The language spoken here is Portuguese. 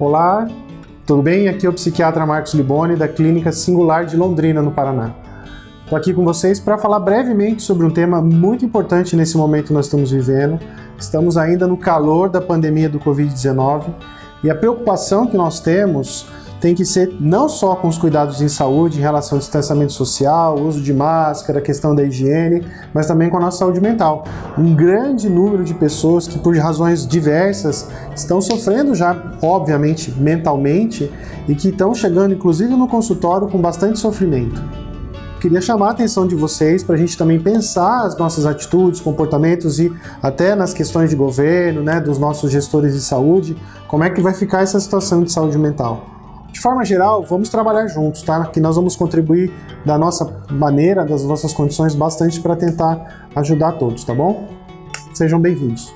Olá, tudo bem? Aqui é o psiquiatra Marcos Liboni, da Clínica Singular de Londrina, no Paraná. Estou aqui com vocês para falar brevemente sobre um tema muito importante nesse momento que nós estamos vivendo. Estamos ainda no calor da pandemia do Covid-19 e a preocupação que nós temos tem que ser não só com os cuidados em saúde em relação ao distanciamento social, uso de máscara, questão da higiene, mas também com a nossa saúde mental. Um grande número de pessoas que por razões diversas estão sofrendo já, obviamente, mentalmente e que estão chegando inclusive no consultório com bastante sofrimento queria chamar a atenção de vocês para a gente também pensar as nossas atitudes, comportamentos e até nas questões de governo, né, dos nossos gestores de saúde, como é que vai ficar essa situação de saúde mental. De forma geral, vamos trabalhar juntos, tá? Que nós vamos contribuir da nossa maneira, das nossas condições, bastante para tentar ajudar todos, tá bom? Sejam bem-vindos.